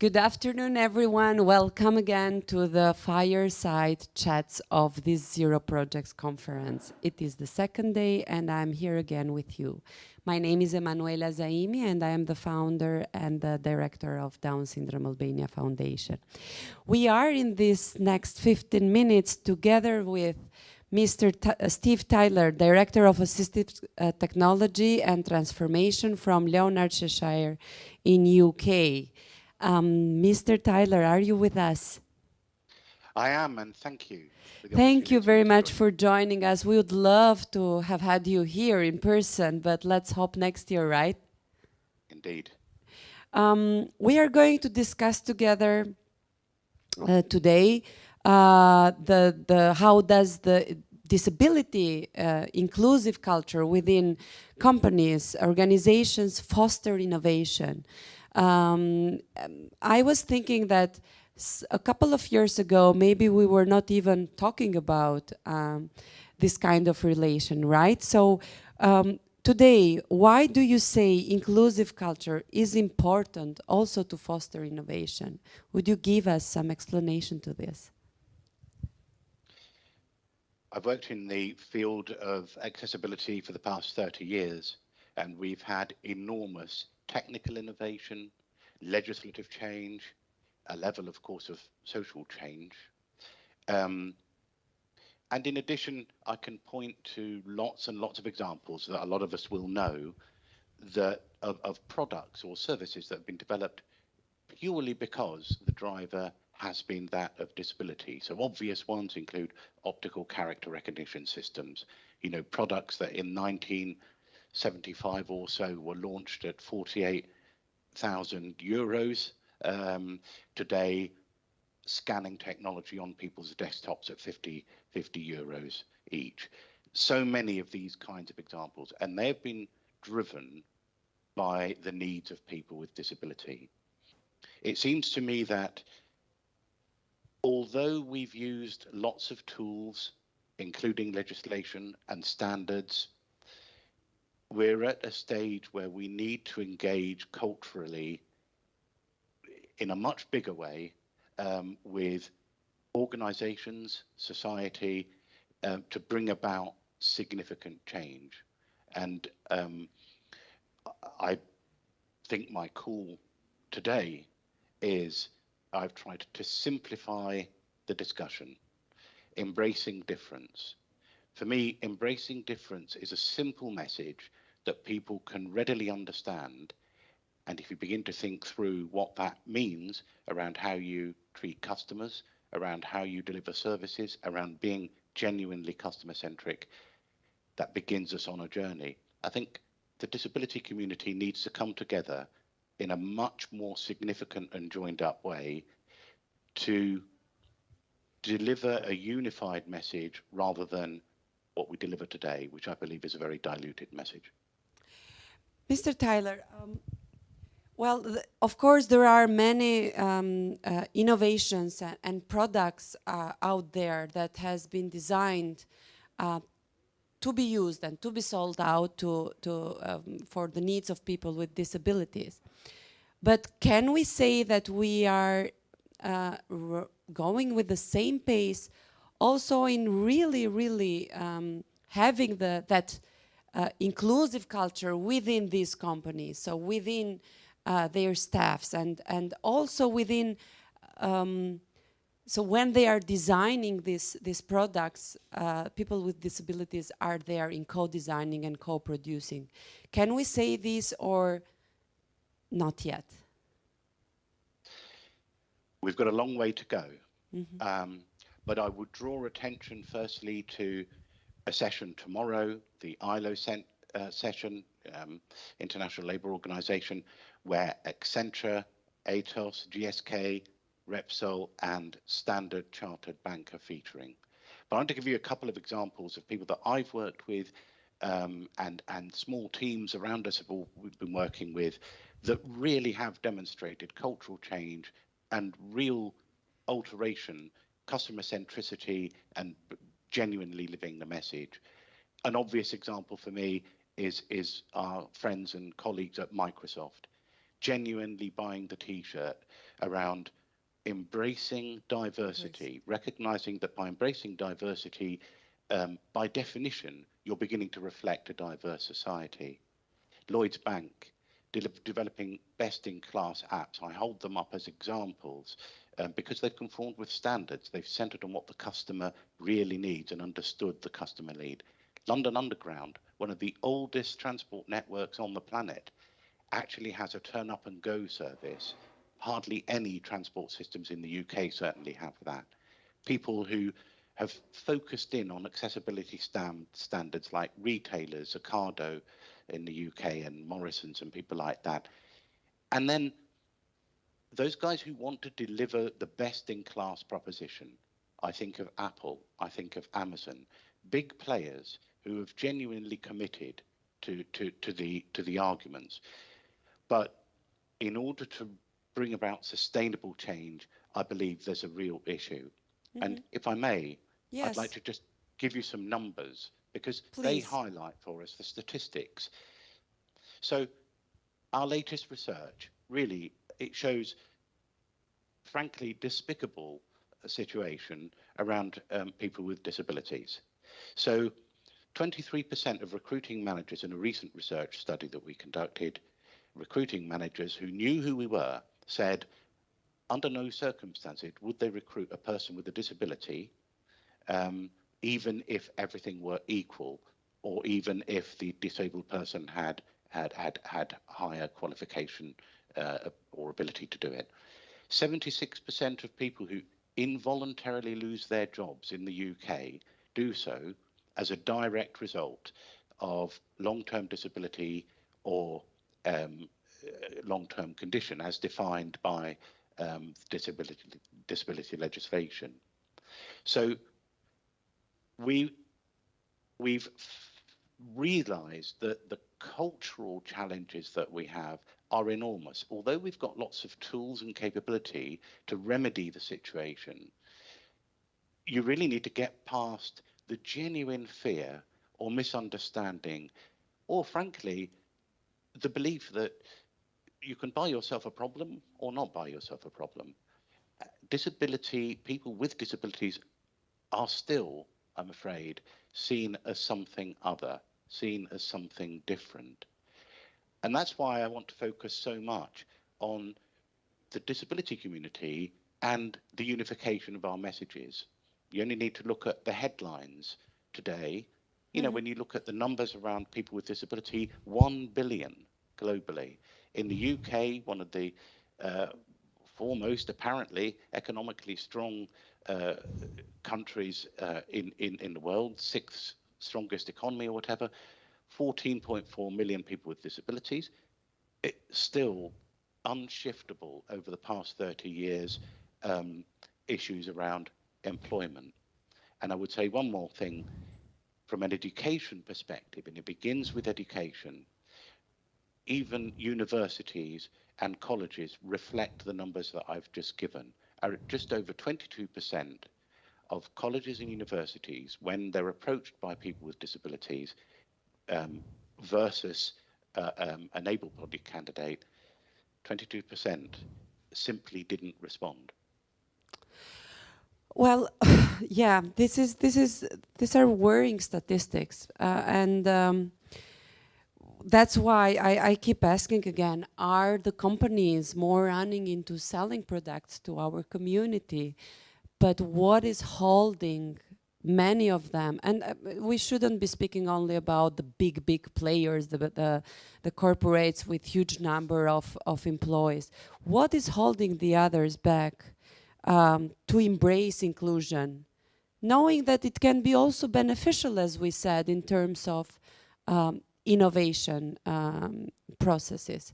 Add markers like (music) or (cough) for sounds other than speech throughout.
Good afternoon, everyone. Welcome again to the fireside chats of this Zero Projects conference. It is the second day and I'm here again with you. My name is Emanuela Zaimi and I am the founder and the director of Down Syndrome Albania Foundation. We are in this next 15 minutes together with Mr. T uh, Steve Tyler, Director of Assistive uh, Technology and Transformation from Leonard Cheshire in UK. Um, Mr. Tyler, are you with us? I am, and thank you. Thank you very much for joining us. We would love to have had you here in person, but let's hope next year, right? Indeed. Um, we are going to discuss together uh, today uh, the, the, how does the disability uh, inclusive culture within companies, organizations foster innovation. Um, I was thinking that a couple of years ago, maybe we were not even talking about um, this kind of relation, right? So um, today, why do you say inclusive culture is important also to foster innovation? Would you give us some explanation to this? I've worked in the field of accessibility for the past 30 years, and we've had enormous technical innovation, legislative change, a level, of course, of social change. Um, and in addition, I can point to lots and lots of examples that a lot of us will know that of, of products or services that have been developed purely because the driver has been that of disability. So obvious ones include optical character recognition systems, you know, products that in 19 75 or so were launched at 48,000 euros. Um, today, scanning technology on people's desktops at 50, 50 euros each. So many of these kinds of examples, and they've been driven by the needs of people with disability. It seems to me that although we've used lots of tools, including legislation and standards we're at a stage where we need to engage culturally in a much bigger way um, with organizations, society, um, to bring about significant change. And um, I think my call today is I've tried to simplify the discussion, embracing difference. For me, embracing difference is a simple message that people can readily understand. And if you begin to think through what that means around how you treat customers, around how you deliver services, around being genuinely customer centric, that begins us on a journey. I think the disability community needs to come together in a much more significant and joined up way to deliver a unified message rather than what we deliver today, which I believe is a very diluted message. Mr. Tyler, um, well, of course, there are many um, uh, innovations and, and products uh, out there that has been designed uh, to be used and to be sold out to, to, um, for the needs of people with disabilities. But can we say that we are uh, going with the same pace also in really, really um, having the, that uh, inclusive culture within these companies, so within uh, their staffs and, and also within, um, so when they are designing these, these products, uh, people with disabilities are there in co-designing and co-producing. Can we say this or not yet? We've got a long way to go. Mm -hmm. um, but I would draw attention firstly to a session tomorrow, the ILO uh, session, um, International Labour Organization, where Accenture, Atos, GSK, Repsol, and Standard Chartered Bank are featuring. But I want to give you a couple of examples of people that I've worked with um, and, and small teams around us have all we've been working with that really have demonstrated cultural change and real alteration, customer centricity and genuinely living the message. An obvious example for me is, is our friends and colleagues at Microsoft, genuinely buying the t-shirt, around embracing diversity, recognizing that by embracing diversity, um, by definition, you're beginning to reflect a diverse society. Lloyd's Bank de developing best-in-class apps. I hold them up as examples um, because they've conformed with standards. They've centered on what the customer really needs and understood the customer need. London Underground, one of the oldest transport networks on the planet, actually has a turn up and go service. Hardly any transport systems in the UK certainly have that. People who have focused in on accessibility stand, standards like retailers, Ocado in the UK and Morrison's and people like that. And then those guys who want to deliver the best in class proposition, I think of Apple, I think of Amazon, big players who have genuinely committed to, to, to, the, to the arguments. But in order to bring about sustainable change, I believe there's a real issue. Mm -hmm. And if I may, yes. I'd like to just give you some numbers because Please. they highlight for us the statistics. So our latest research really it shows frankly despicable situation around um, people with disabilities. So 23% of recruiting managers in a recent research study that we conducted, recruiting managers who knew who we were, said under no circumstances would they recruit a person with a disability, um, even if everything were equal, or even if the disabled person had had had had higher qualification uh, or ability to do it. 76% of people who involuntarily lose their jobs in the UK do so as a direct result of long-term disability or um, long-term condition as defined by um, disability disability legislation. So we we've realized that the cultural challenges that we have are enormous. Although we've got lots of tools and capability to remedy the situation, you really need to get past the genuine fear or misunderstanding, or frankly, the belief that you can buy yourself a problem or not buy yourself a problem. Disability, people with disabilities are still, I'm afraid, seen as something other, seen as something different. And that's why I want to focus so much on the disability community and the unification of our messages. You only need to look at the headlines today. You know, mm-hmm. when you look at the numbers around people with disability, 1 billion globally. In the UK, one of the uh, foremost, apparently, economically strong countries uh, in, in, in the world, sixth strongest economy or whatever, 14.4 million people with disabilities. It's still unshiftable over the past 30 years um, issues around employment. And I would say one more thing from an education perspective, and it begins with education. Even universities and colleges reflect the numbers that I've just given. Are just over 22% of colleges and universities, when they're approached by people with disabilities, um, versus uh, um, an able-bodied candidate, 22% simply didn't respond. Well, (laughs) yeah, this is this is these are worrying statistics, uh, and um, that's why I, I, keep asking again: Are the companies more running into selling products to our community? But what is holding many of them, and uh, we shouldn't be speaking only about the big, big players, the, the, the corporates with huge number of, of employees. What is holding the others back um, to embrace inclusion? Knowing that it can be also beneficial, as we said, in terms of um, innovation um, processes.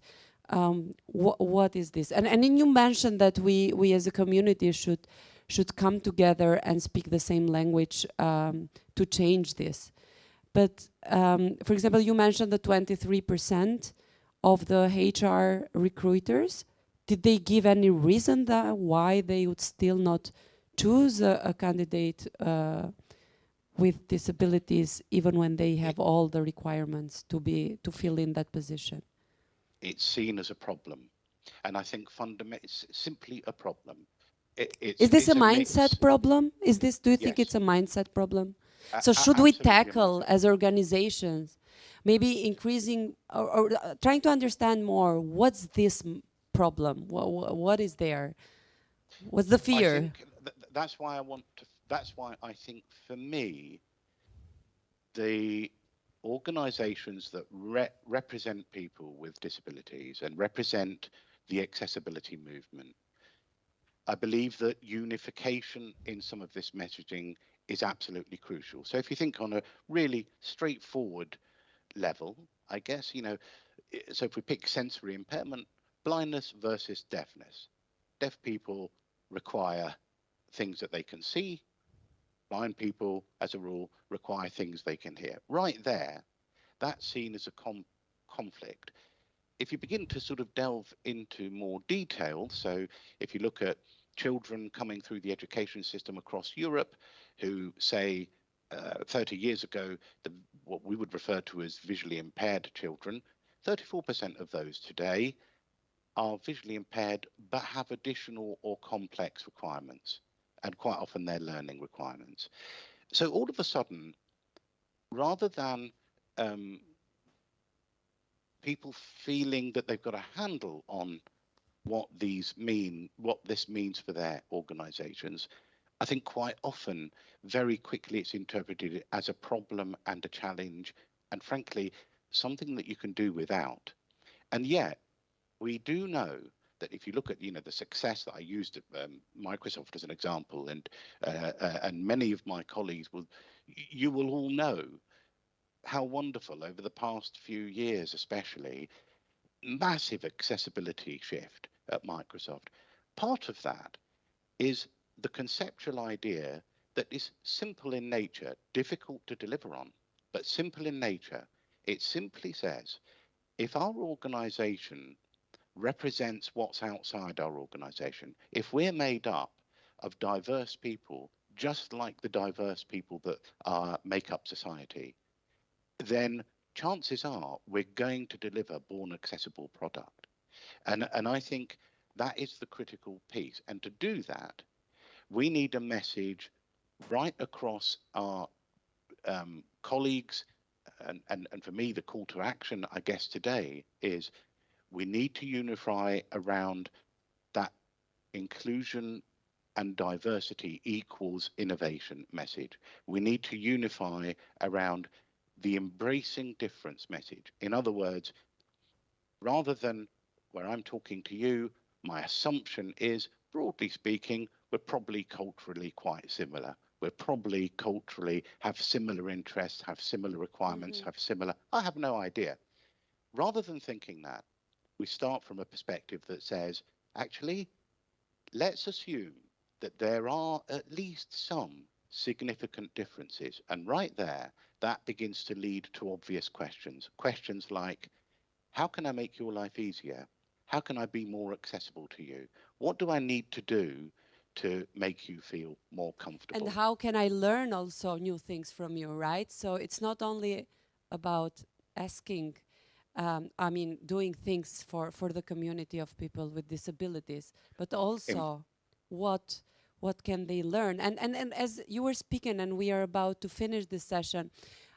Um, wh what is this? And, and you mentioned that we, we as a community should should come together and speak the same language um, to change this. But um, for example, you mentioned the 23% of the HR recruiters. Did they give any reason that why they would still not choose a, a candidate uh, with disabilities even when they have all the requirements to be to fill in that position? It's seen as a problem. And I think fundamentally, it's simply a problem. It's, Is this a mindset mix. problem? Is this, do you think Yes. it's a mindset problem? A- So should we tackle as organizations, maybe increasing or, or uh, trying to understand more, what's this m- problem? What, what is there? What's the I fear? think th- that's why I want to. That's why I think for me, the organisations that re- represent people with disabilities and represent the accessibility movement, I believe that unification in some of this messaging is absolutely crucial. So if you think on a really straightforward level, I guess you know. So if we pick sensory impairment, blindness versus deafness, deaf people require things that they can see. Blind people, as a rule, require things they can hear. Right there, that's seen as a com- conflict. If you begin to sort of delve into more detail, so if you look at children coming through the education system across Europe who say uh, 30 years ago, the, what we would refer to as visually impaired children, 34% of those today are visually impaired but have additional or complex requirements, and quite often they're learning requirements. So all of a sudden, rather than um, people feeling that they've got a handle on what these mean, what this means for their organizations, I think quite often, very quickly, it's interpreted as a problem and a challenge, and frankly, something that you can do without. And yet, we do know that if you look at you know the success that I used at um, Microsoft as an example, and uh, uh, and many of my colleagues will, you will all know how wonderful over the past few years, especially, massive accessibility shift at Microsoft. Part of that is the conceptual idea that is simple in nature, difficult to deliver on, but simple in nature. It simply says if our organization represents what's outside our organization, if we're made up of diverse people, just like the diverse people that uh, make up society, then chances are we're going to deliver born accessible product. And, and I think that is the critical piece. And to do that, we need a message right across our um, colleagues. And, and, and for me, the call to action, I guess, today is we need to unify around that inclusion and diversity equals innovation message. We need to unify around the embracing difference message. In other words, rather than where I'm talking to you, my assumption is, broadly speaking, we're probably culturally quite similar. We're probably culturally have similar interests, have similar requirements, Mhm. have similar. I have no idea. Rather than thinking that, we start from a perspective that says, actually, let's assume that there are at least some significant differences. And right there, that begins to lead to obvious questions. Questions like, how can I make your life easier? How can I be more accessible to you? What do I need to do to make you feel more comfortable? And how can I learn also new things from you, right? So it's not only about asking, um, I mean, doing things for, for the community of people with disabilities, but also what what can they learn? And, and, and as you were speaking and we are about to finish this session,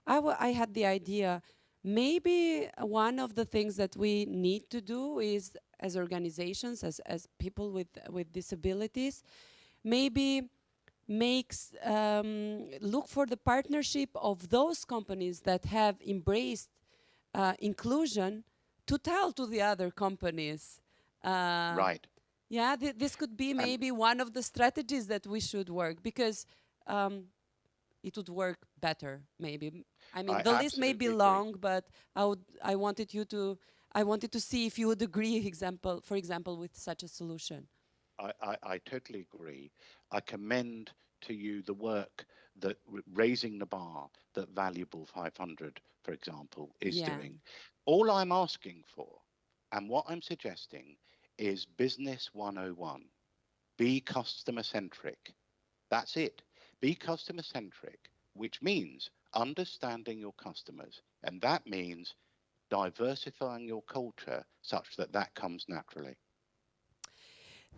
I, I had the idea, maybe one of the things that we need to do is as organizations, as, as people with, with disabilities, maybe makes um, look for the partnership of those companies that have embraced uh, inclusion to tell to the other companies. Uh, right. Yeah, th- this could be maybe one of the strategies that we should work because um, it would work better. Maybe I mean I the list may be absolutely agree. long, but I would I wanted you to I wanted to see if you would agree. Example, for example, with such a solution. I, I, I totally agree. I commend to you the work that raising the bar that Valuable 500, for example, is Yeah. doing. All I'm asking for and what I'm suggesting is business 101. Be customer centric. That's it. Be customer centric, which means understanding your customers. And that means diversifying your culture such that that comes naturally.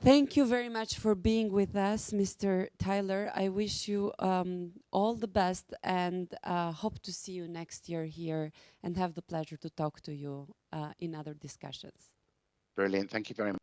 Thank you very much for being with us, Mr. Tyler. I wish you um, all the best and uh, hope to see you next year here and have the pleasure to talk to you uh, in other discussions. Brilliant. Thank you very much.